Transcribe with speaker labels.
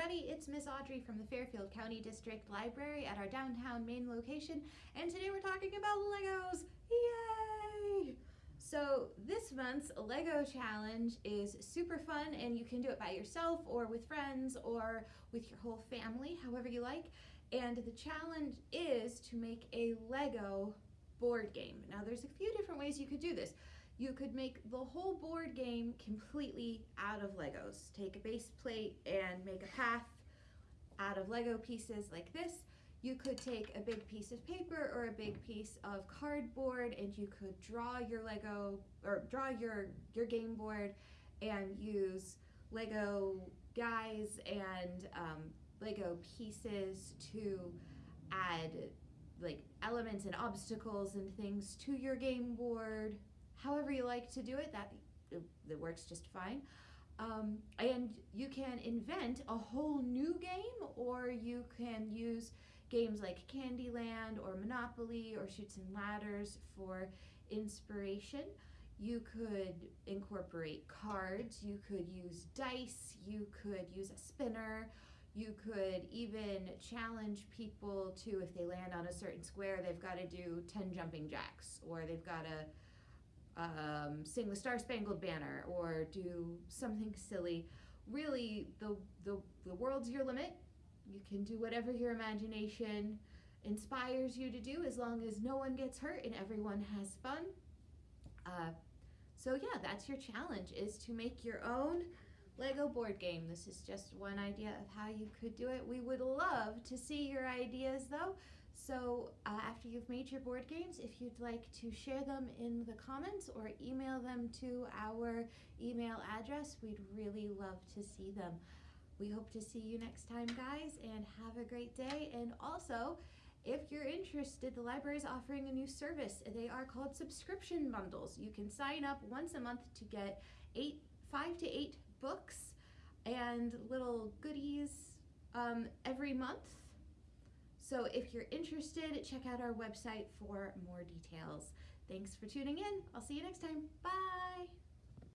Speaker 1: everybody, it's Miss Audrey from the Fairfield County District Library at our downtown main location, and today we're talking about Legos! Yay! So this month's Lego challenge is super fun and you can do it by yourself or with friends or with your whole family, however you like. And the challenge is to make a Lego board game. Now there's a few different ways you could do this. You could make the whole board game completely out of Legos. Take a base plate and make a path out of Lego pieces like this. You could take a big piece of paper or a big piece of cardboard and you could draw your Lego or draw your, your game board and use Lego guys and um, Lego pieces to add like elements and obstacles and things to your game board however you like to do it, that, that works just fine. Um, and you can invent a whole new game or you can use games like Candyland or Monopoly or Chutes and Ladders for inspiration. You could incorporate cards, you could use dice, you could use a spinner, you could even challenge people to, if they land on a certain square, they've got to do 10 jumping jacks or they've got to um, sing the Star Spangled Banner or do something silly. Really, the, the, the world's your limit. You can do whatever your imagination inspires you to do as long as no one gets hurt and everyone has fun. Uh, so yeah, that's your challenge is to make your own Lego board game. This is just one idea of how you could do it. We would love to see your ideas though. So uh, after you've made your board games, if you'd like to share them in the comments or email them to our email address, we'd really love to see them. We hope to see you next time, guys, and have a great day. And also, if you're interested, the library is offering a new service. They are called subscription bundles. You can sign up once a month to get eight, five to eight books and little goodies um, every month so if you're interested, check out our website for more details. Thanks for tuning in. I'll see you next time. Bye.